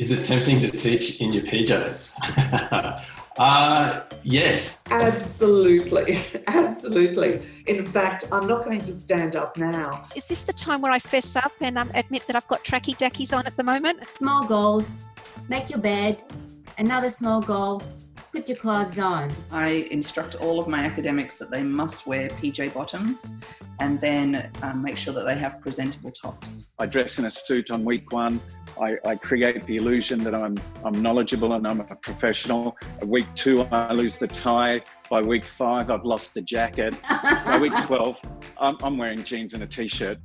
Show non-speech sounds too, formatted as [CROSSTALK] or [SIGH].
Is it tempting to teach in your PJs? [LAUGHS] uh, yes. Absolutely. [LAUGHS] Absolutely. In fact, I'm not going to stand up now. Is this the time where I fess up and um, admit that I've got tracky dackies on at the moment? Small goals. Make your bed. Another small goal. Put your clothes on. I instruct all of my academics that they must wear PJ bottoms and then um, make sure that they have presentable tops. I dress in a suit on week one. I, I, create the illusion that I'm, I'm knowledgeable and I'm a professional. At week two, I lose the tie. By week five, I've lost the jacket. By week [LAUGHS] 12, I'm, I'm wearing jeans and a t-shirt.